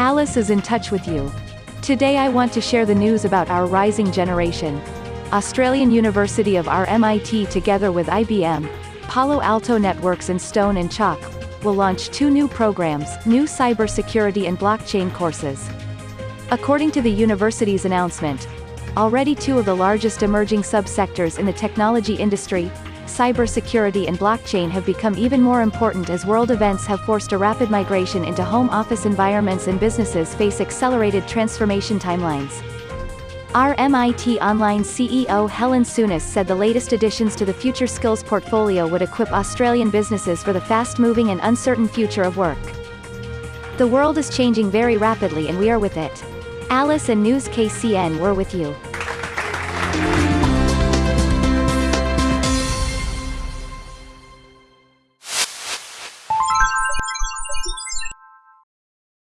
Alice is in touch with you. Today I want to share the news about our rising generation. Australian University of RMIT together with IBM, Palo Alto Networks and Stone and Chalk, will launch two new programs, new cybersecurity and blockchain courses. According to the university's announcement, already two of the largest emerging subsectors in the technology industry, cybersecurity and blockchain have become even more important as world events have forced a rapid migration into home office environments and businesses face accelerated transformation timelines. RMIT Online CEO Helen Souness said the latest additions to the Future Skills portfolio would equip Australian businesses for the fast-moving and uncertain future of work. The world is changing very rapidly and we are with it. Alice and News KCN were with you.